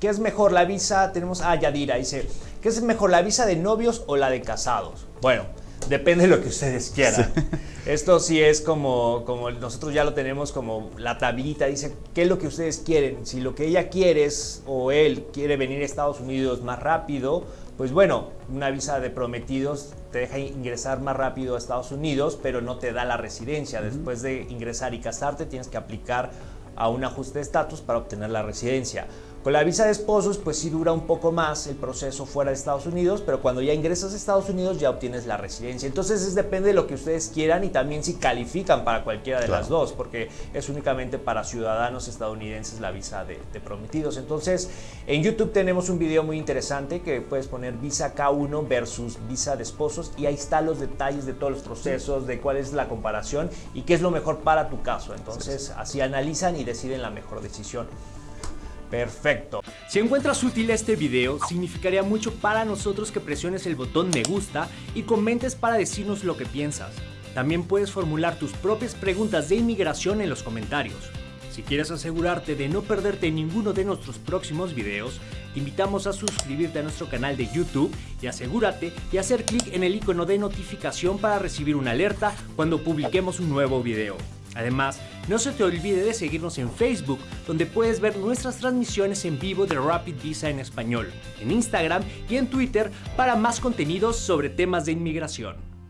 ¿qué es mejor la visa? Tenemos a Yadira, dice, ¿qué es mejor la visa de novios o la de casados? Bueno, depende de lo que ustedes quieran. Esto sí es como, como nosotros ya lo tenemos como la tablita, dice, ¿qué es lo que ustedes quieren? Si lo que ella quiere es, o él quiere venir a Estados Unidos más rápido, pues bueno, una visa de prometidos te deja ingresar más rápido a Estados Unidos, pero no te da la residencia. Después de ingresar y casarte, tienes que aplicar a un ajuste de estatus para obtener la residencia. Con la visa de esposos, pues sí dura un poco más el proceso fuera de Estados Unidos, pero cuando ya ingresas a Estados Unidos ya obtienes la residencia. Entonces es depende de lo que ustedes quieran y también si califican para cualquiera de las dos, porque es únicamente para ciudadanos estadounidenses la visa de, prometidos. Entonces en YouTube tenemos un video muy interesante que puedes poner visa K1 versus visa de esposos y ahí están los detalles de todos los procesos, de cuál es la comparación y qué es lo mejor para tu caso. Entonces así analizan y deciden la mejor decisión. Perfecto. Si encuentras útil este video, significaría mucho para nosotros que presiones el botón me gusta y comentes para decirnos lo que piensas. También puedes formular tus propias preguntas de inmigración en los comentarios. Si quieres asegurarte de no perderte ninguno de nuestros próximos videos, te invitamos a suscribirte a nuestro canal de YouTube y asegúrate de hacer clic en el icono de notificación para recibir una alerta cuando publiquemos un nuevo video. Además, no se te olvide de seguirnos en Facebook, donde puedes ver nuestras transmisiones en vivo de Rapid Visa en español, en Instagram y en Twitter para más contenidos sobre temas de inmigración.